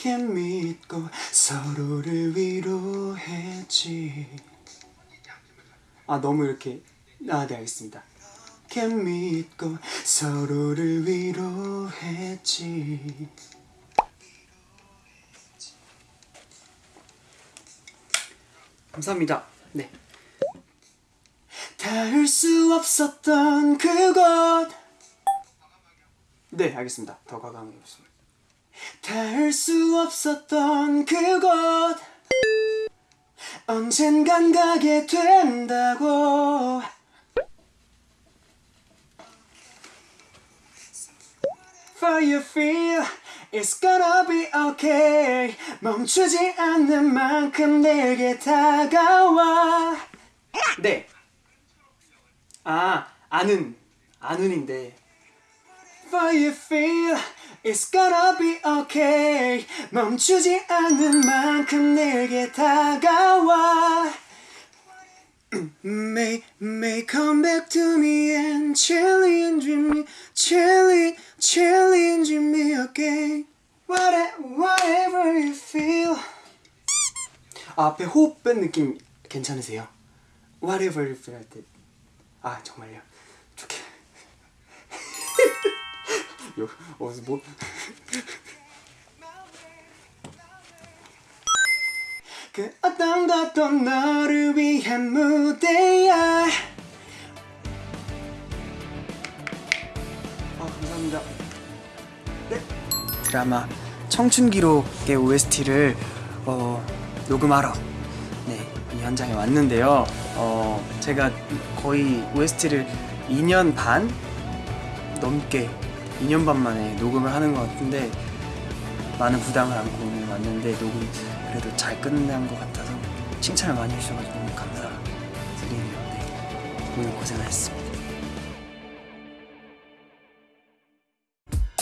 이렇게 믿고 서로를 위로했지. 아 너무 이렇게 아네 알겠습니다. 이렇게 믿고 서로를 위로했지 감사합니다. 네. 닿을 수 없었던 그곳. 네 알겠습니다. 더 과감하게 해보겠습니다. 닿을 수 없었던 그곳. 언젠간 가게 된다고. For feel it's gonna be okay 멈추지 않는 만큼 내게 다가와 네. 아, 아는, 아는인데 For you feel it's gonna be okay 멈추지 않는 만큼 내게 다가와 May, may come back to me and challenge me challenge, challenge me again Whatever, whatever you feel. 아, 앞에 호흡 뺀 느낌 괜찮으세요? Whatever you feel 할 때 아 정말요? 좋게. 요, 어, 뭐. 그 어떤 것도 너를 위한 무대야? 아 감사합니다. 네 드라마 청춘기록의 OST를 어, 녹음하러 네, 이 현장에 왔는데요 어, 제가 거의 OST를 2년 반 넘게 2년 반 만에 녹음을 하는 것 같은데 많은 부담을 안고 오늘 왔는데 녹음 그래도 잘 끝난 것 같아서 칭찬을 많이 해주셔가지고 너무 감사드리네요 네. 오늘 고생하셨습니다